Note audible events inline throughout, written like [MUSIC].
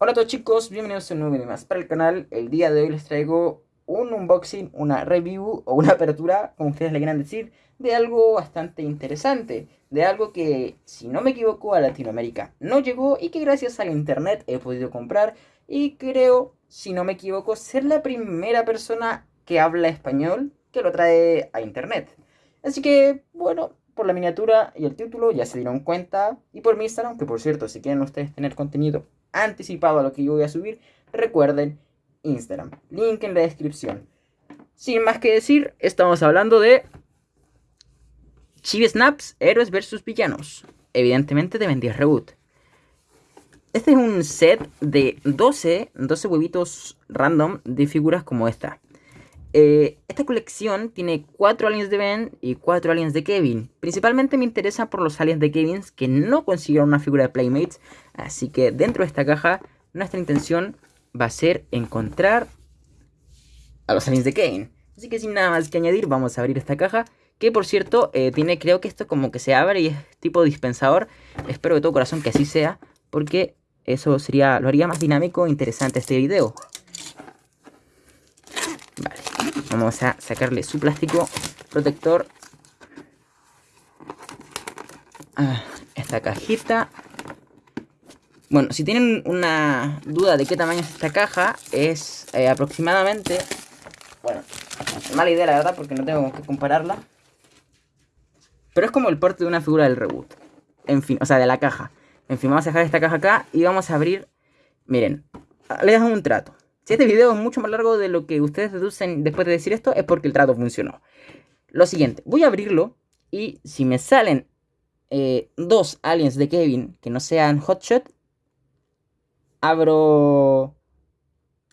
Hola a todos chicos, bienvenidos a un nuevo video más para el canal. El día de hoy les traigo un unboxing, una review o una apertura, como ustedes le quieran decir, de algo bastante interesante. De algo que, si no me equivoco, a Latinoamérica no llegó y que gracias al internet he podido comprar. Y creo, si no me equivoco, ser la primera persona que habla español que lo trae a internet. Así que, bueno, por la miniatura y el título ya se dieron cuenta. Y por mi Instagram, que por cierto, si quieren ustedes tener contenido anticipado a lo que yo voy a subir, recuerden Instagram. Link en la descripción. Sin más que decir, estamos hablando de Chibi Snaps, héroes versus villanos. Evidentemente de Bendy Reboot. Este es un set de 12, 12 huevitos random de figuras como esta. Eh, esta colección tiene 4 aliens de Ben y 4 aliens de Kevin. Principalmente me interesa por los aliens de Kevin que no consiguieron una figura de Playmates. Así que dentro de esta caja nuestra intención va a ser encontrar a los aliens de Kevin. Así que sin nada más que añadir vamos a abrir esta caja. Que por cierto eh, tiene creo que esto como que se abre y es tipo dispensador. Espero de todo corazón que así sea. Porque eso sería, lo haría más dinámico e interesante este video. Vamos a sacarle su plástico protector a esta cajita. Bueno, si tienen una duda de qué tamaño es esta caja, es eh, aproximadamente... Bueno, mala idea la verdad porque no tengo que compararla. Pero es como el porte de una figura del reboot. En fin, o sea, de la caja. En fin, vamos a dejar esta caja acá y vamos a abrir... Miren, le damos un trato. Si este video es mucho más largo de lo que ustedes deducen después de decir esto, es porque el trato funcionó. Lo siguiente, voy a abrirlo y si me salen eh, dos aliens de Kevin que no sean Hotshot, abro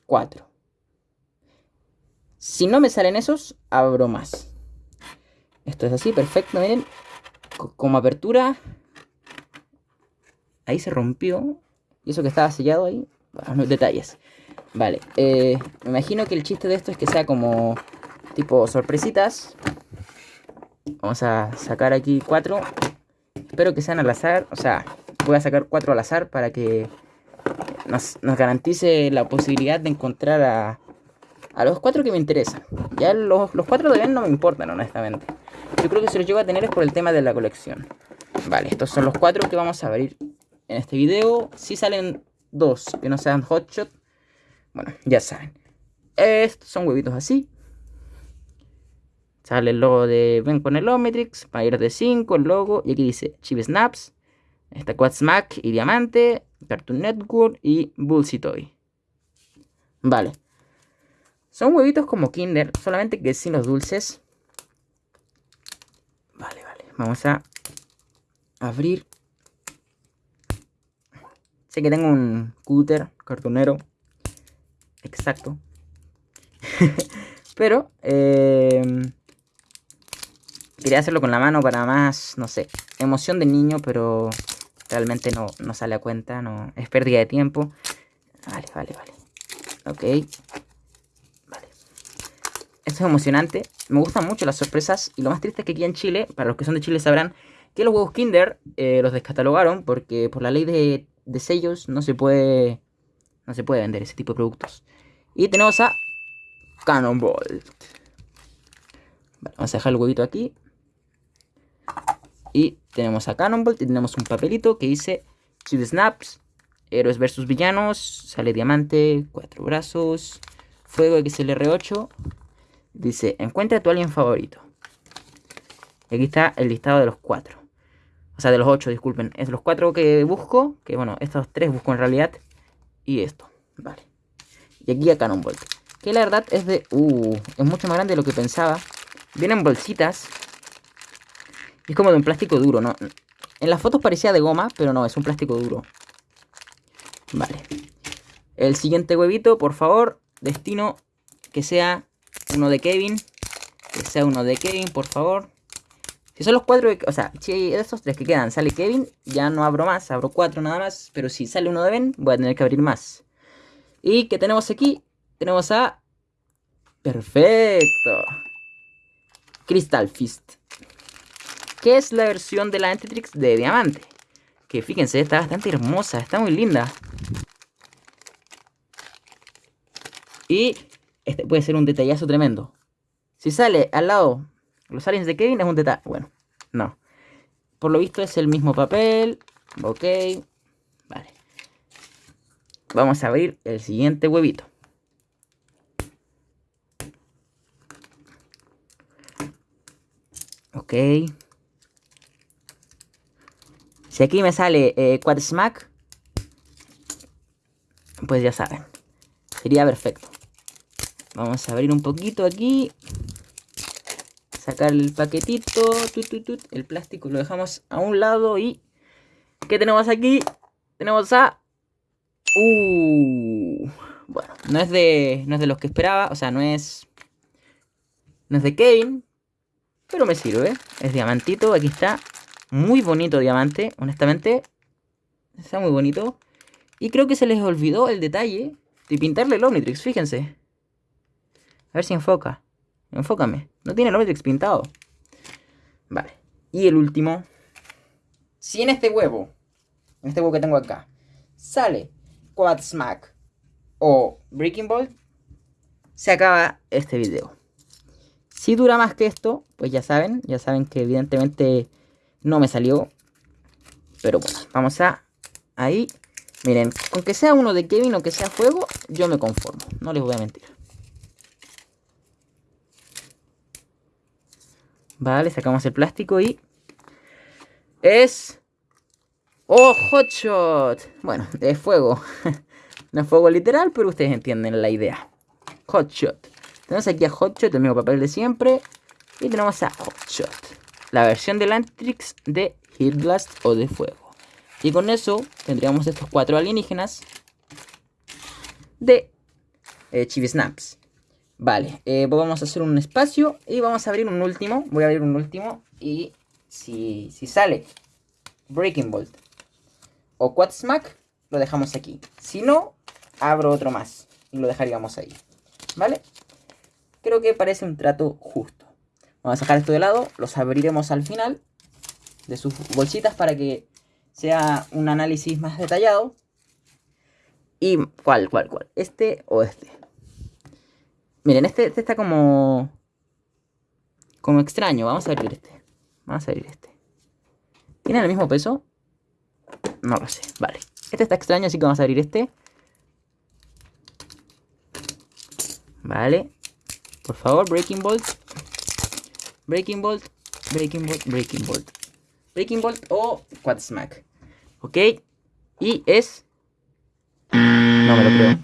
cuatro. Si no me salen esos, abro más. Esto es así, perfecto, miren. Como apertura. Ahí se rompió. Y eso que estaba sellado ahí. Bueno, detalles. Vale, eh, me imagino que el chiste de esto es que sea como tipo sorpresitas. Vamos a sacar aquí cuatro. Espero que sean al azar, o sea, voy a sacar cuatro al azar para que nos, garantice la posibilidad de encontrar a, a los cuatro que me interesan. Ya los, los cuatro bien no me importan, honestamente. Yo creo que si los llevo a tener es por el tema de la colección. Vale, estos son los cuatro que vamos a abrir en este video. Si salen dos que no sean hotshot, bueno, ya saben. Estos son huevitos así. Sale el logo de Ven con el Omnitrix, ir de 5, el logo. Y aquí dice Chip Snaps. Está Smack y Diamante, Cartoon Network y Toy. Vale. Son huevitos como Kinder, solamente que sin los dulces. Vale, vale. Vamos a abrir. Sé que tengo un cúter cartonero exacto. [LAUGHS] Pero, em, quería hacerlo con la mano para más, no sé, emoción de niño, pero realmente no, no sale a cuenta, no es pérdida de tiempo. Vale, vale, vale. Ok. Vale. Esto es emocionante. Me gustan mucho las sorpresas. Y lo más triste es que aquí en Chile, para los que son de Chile sabrán, que los huevos Kinder eh, los descatalogaron porque por la ley de, de sellos no se puede no se puede vender ese tipo de productos. Y tenemos a Cannonball. vamos a dejar el huevito aquí. Y tenemos a Cannonball y tenemos un papelito que dice Chip Snaps, Héroes versus Villanos, sale Diamante, Cuatro Brazos, Fuego XLR8. Dice, encuentra a tu alien favorito. Y aquí está el listado de los cuatro. O sea, de los ocho, disculpen. Es los cuatro que busco. Que bueno, estos tres busco en realidad y esto. Vale. Y aquí a Cannonball. Que la verdad es de... Uh, es mucho más grande de lo que pensaba. Vienen bolsitas. Y es como de un plástico duro, ¿no? En las fotos parecía de goma, pero no, es un plástico duro. Vale. El siguiente huevito, por favor. Destino que sea uno de Kevin. Que sea uno de Kevin, por favor. Si son los cuatro, o sea, si de estos tres que quedan sale Kevin, ya no abro más, abro cuatro nada más. Pero si sale uno de Ben, voy a tener que abrir más. Y que tenemos aquí, tenemos a... Perfecto. Crystal Fist. Que es la versión de la Antitrix de diamante. Que fíjense, está bastante hermosa, está muy linda. Y este puede ser un detallazo tremendo. Si sale al lado los aliens de Kevin es un detalle. Bueno, no. Por lo visto es el mismo papel. Ok. Vamos a abrir el siguiente huevito. Ok. Si aquí me sale eh, Quad Smack, pues ya saben. Sería perfecto. Vamos a abrir un poquito aquí. Sacar el paquetito. el plástico lo dejamos a un lado y... ¿Qué tenemos aquí? Tenemos a... Uh, bueno, no es de, no es de los que esperaba. O sea, no es... No es de Kevin. Pero me sirve. Es diamantito. Aquí está. Muy bonito diamante. Honestamente. Está muy bonito. Y creo que se les olvidó el detalle de pintarle el Omnitrix. Fíjense. A ver si enfoca. Enfócame. No tiene el Omnitrix pintado. Vale. Y el último. Si en este huevo, en este huevo que tengo acá, sale Quad Smack o Breaking Ball, se acaba este video. Si dura más que esto, pues ya saben, ya saben que evidentemente no me salió. Pero bueno, vamos a ahí. Miren, con que sea uno de Kevin o que sea fuego, yo me conformo. No les voy a mentir. Vale, sacamos el plástico y... Es... ¡Oh, Hotshot! Bueno, es fuego. [LAUGHS] no es fuego literal, pero ustedes entienden la idea. Hotshot. Tenemos aquí a Hotshot, el mismo papel de siempre. Y tenemos a Hotshot. La versión de Lantrix de Heat Blast o de fuego. Y con eso tendríamos estos cuatro alienígenas de eh, Chibi Snaps. Vale, eh, pues vamos a hacer un espacio y vamos a abrir un último. Voy a abrir un último y si, si sale Breaking Bolt o Quad Smack, lo dejamos aquí. Si no, abro otro más y lo dejaríamos ahí. ¿Vale? Creo que parece un trato justo. Vamos a sacar esto de lado, los abriremos al final de sus bolsitas para que sea un análisis más detallado. ¿Y cuál, cuál, cuál? ¿Este o este? Miren, este, este está como... Como extraño. Vamos a abrir este. Vamos a abrir este. ¿Tiene el mismo peso? No lo sé. Vale. Este está extraño, así que vamos a abrir este. Vale. Por favor, Breaking Bolt. Breaking Bolt. Breaking Bolt. Breaking Bolt. Breaking Bolt o Quad Smack. Ok. Y es... No me lo creo.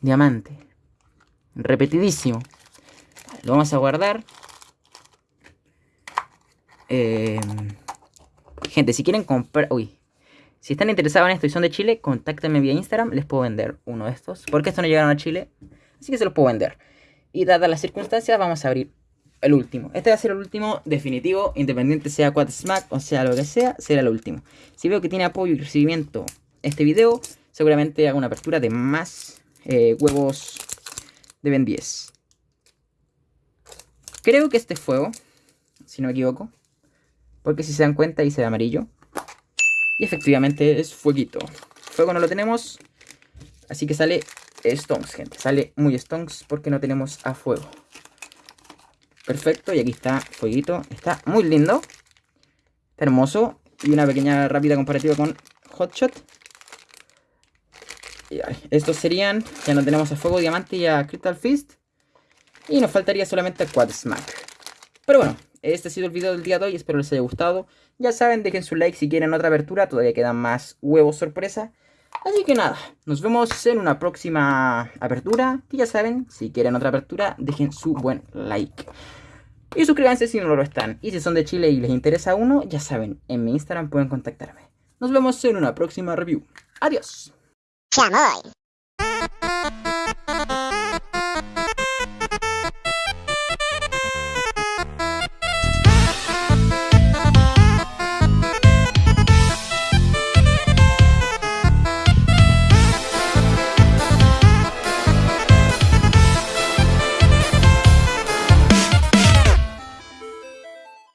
Diamante. Repetidísimo. Lo vamos a guardar. Eh, gente, si quieren comprar... Uy. Si están interesados en esto y son de Chile, contáctenme vía Instagram. Les puedo vender uno de estos. Porque estos no llegaron a Chile. Así que se los puedo vender. Y dadas las circunstancias, vamos a abrir el último. Este va a ser el último definitivo. Independiente sea Quad Smack o sea lo que sea, será el último. Si veo que tiene apoyo y recibimiento este video, seguramente hago una apertura de más eh, huevos de Ben 10. Creo que este es fuego, si no me equivoco. Porque si se dan cuenta, se ve amarillo. Y efectivamente es fueguito. Fuego no lo tenemos. Así que sale Stonks, gente. Sale muy Stonks porque no tenemos a fuego. Perfecto, y aquí está fueguito. Está muy lindo. Está hermoso. Y una pequeña rápida comparativa con Hotshot. Estos serían, ya no tenemos a Fuego Diamante y a Crystal Fist. Y nos faltaría solamente a Quad Smack. Pero bueno, este ha sido el video del día de hoy, espero les haya gustado. Ya saben, dejen su like si quieren otra apertura, todavía quedan más huevos sorpresa. Así que nada, nos vemos en una próxima apertura. Y ya saben, si quieren otra apertura, dejen su buen like. Y suscríbanse si no lo están. Y si son de Chile y les interesa uno, ya saben, en mi Instagram pueden contactarme. Nos vemos en una próxima review. Adiós. 下 ơi